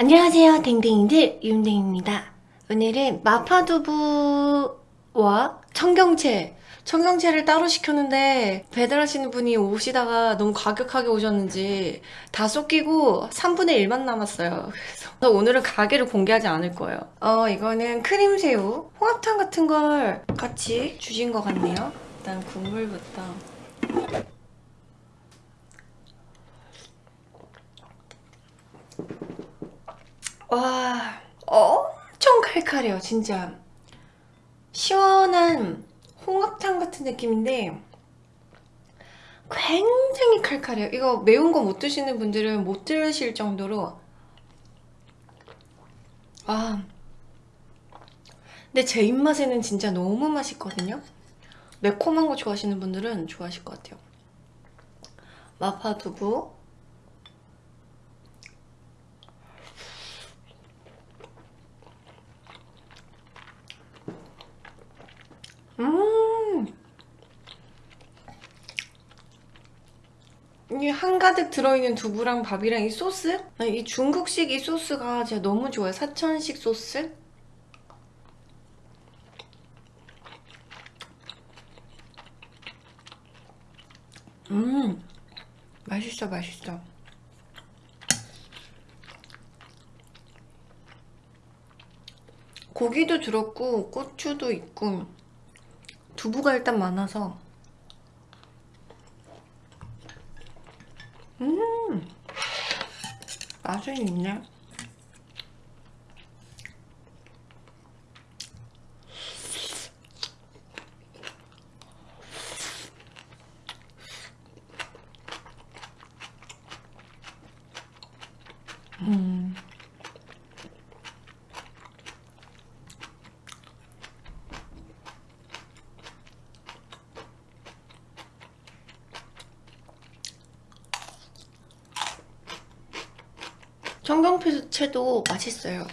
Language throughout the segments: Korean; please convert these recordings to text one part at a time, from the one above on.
안녕하세요 댕댕이들. 윤댕입니다. 오늘은 마파두부와 청경채 청경채를 따로 시켰는데 배달하시는 분이 오시다가 너무 과격하게 오셨는지 다 쏟기고 3분의 1만 남았어요. 그래서 오늘은 가게를 공개하지 않을 거예요. 어 이거는 크림새우 홍합탕 같은 걸 같이 주신 것 같네요. 일단 국물부터 와 엄청 칼칼해요 진짜. 시원한 홍합탕 같은 느낌인데 굉장히 칼칼해요. 이거 매운 거 못 드시는 분들은 못 드실 정도로. 아 근데 제 입맛에는 진짜 너무 맛있거든요. 매콤한 거 좋아하시는 분들은 좋아하실 것 같아요. 마파두부 음. 이 한가득 들어있는 두부랑 밥이랑 이 소스? 이 중국식 이 소스가 제가 너무 좋아요. 사천식 소스? 음. 맛있어, 맛있어. 고기도 들었고 고추도 있고 두부가 일단 많아서. 음! 맛은 있네. 음 청경채도 맛있어요.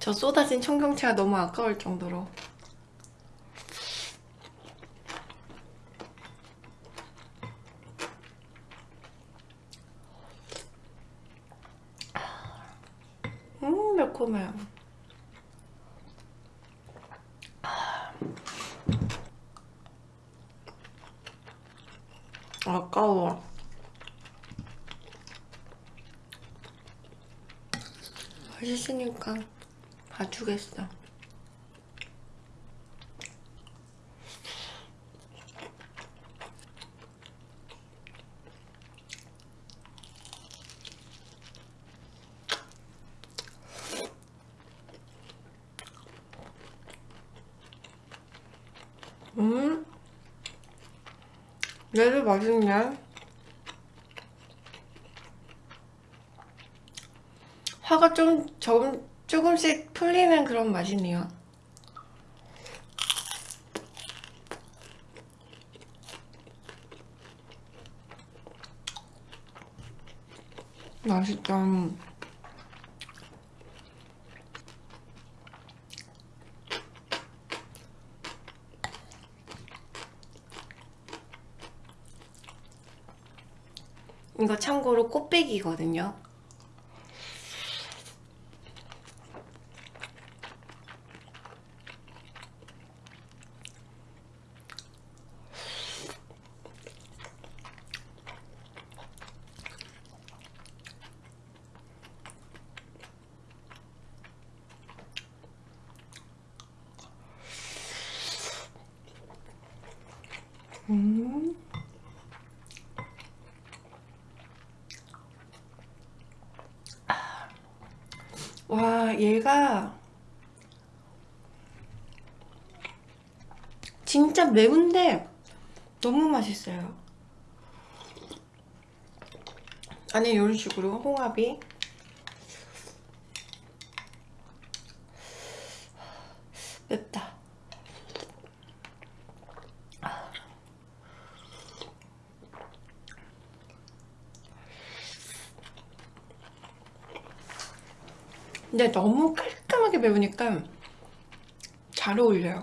저 쏟아진 청경채가 너무 아까울 정도로. 음 매콤해요 아까워 맛있으니까 봐주겠어. 음? 얘도 맛있네 화가 좀 조금, 조금씩 풀리는 그런 맛이네요. 맛있다. 이거 참고로 꽃배기거든요 음. 와 얘가 진짜 매운데 너무 맛있어요 안에 이런 식으로 홍합이 맵다 근데 너무 깔끔하게 매우니까 잘 어울려요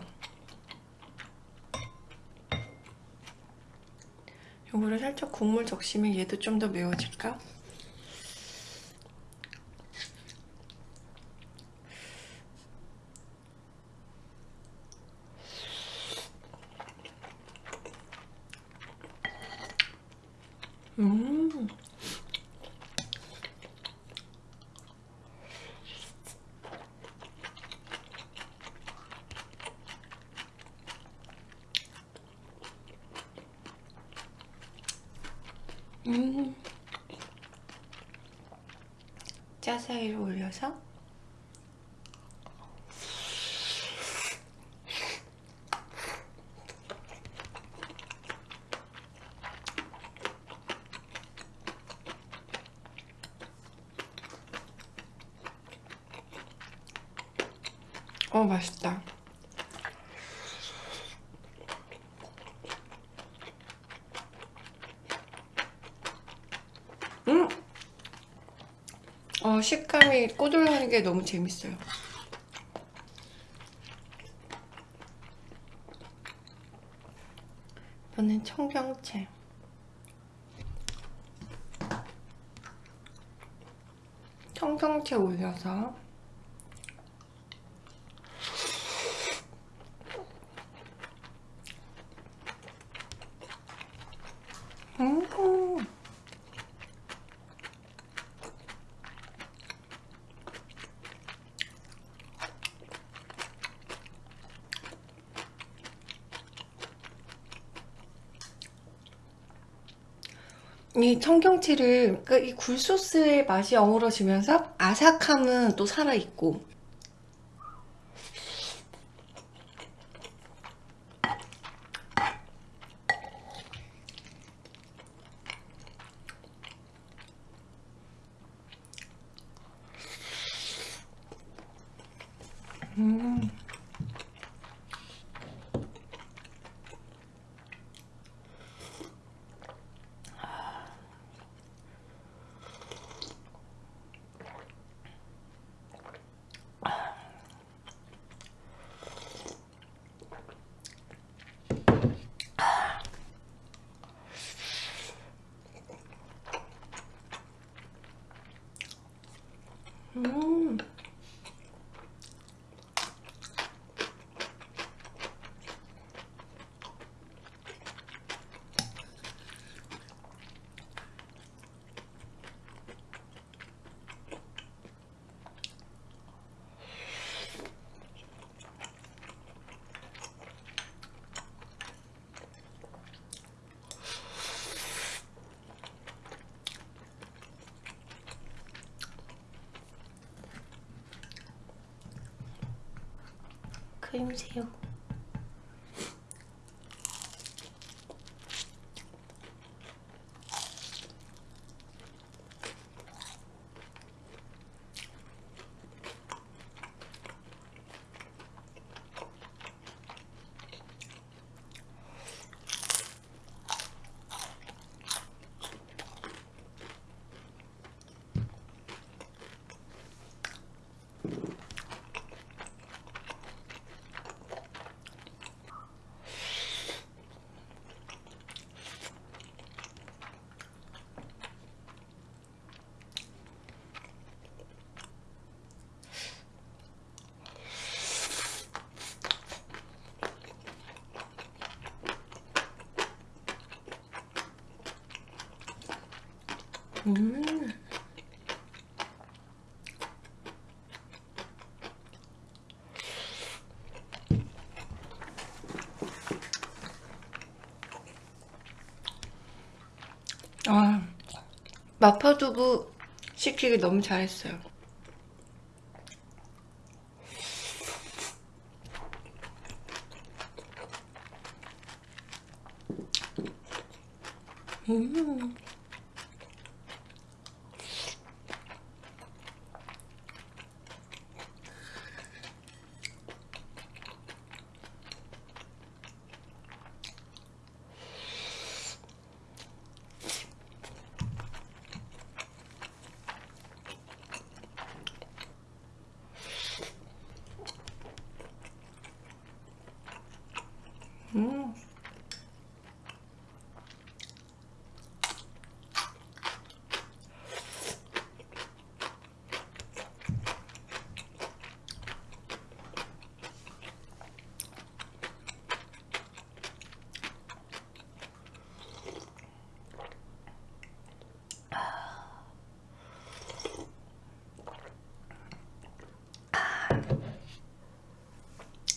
요거를 살짝 국물 적시면 얘도 좀 더 매워질까? 음. 음. 짜사이를 올려서 어 맛있다 음! 어 식감이 꼬들하는 게 너무 재밌어요. 이번엔 청경채. 청경채 올려서 음. 이 청경채를 그러니까 이 굴소스의 맛이 어우러지면서 아삭함은 또 살아있고 음. 음. 크림새우 음. 아, 마파두부 시키기 너무 잘했어요. 음. 음.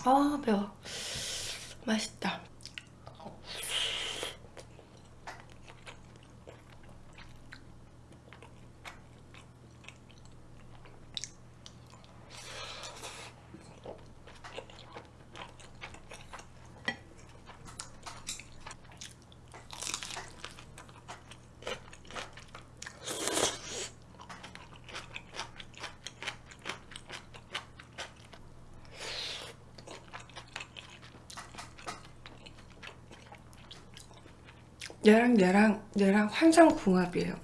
아 배워 맛있다 얘랑 얘랑 얘랑 환상궁합이에요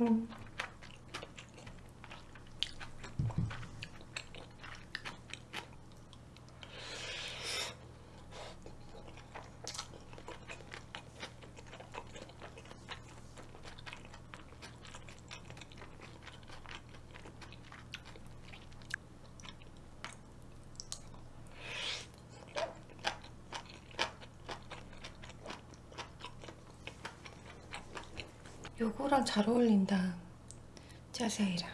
음. 요거랑 잘 어울린다. 짜사이랑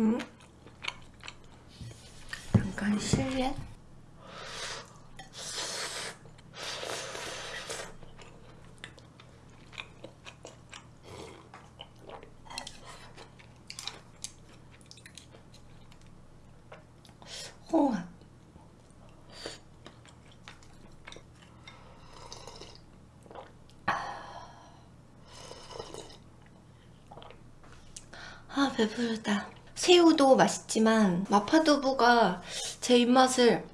음? 잠깐 실례 홍합 아 배부르다. 새우도 맛있지만 마파두부가 제 입맛을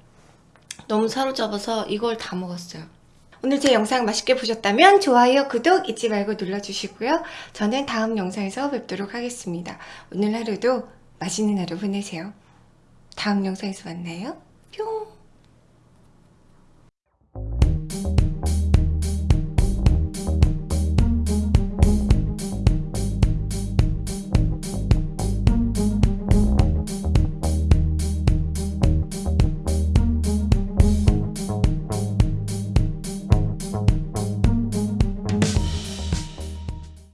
너무 사로잡아서 이걸 다 먹었어요. 오늘 제 영상 맛있게 보셨다면 좋아요, 구독 잊지 말고 눌러주시고요. 저는 다음 영상에서 뵙도록 하겠습니다. 오늘 하루도 맛있는 하루 보내세요. 다음 영상에서 만나요. 뿅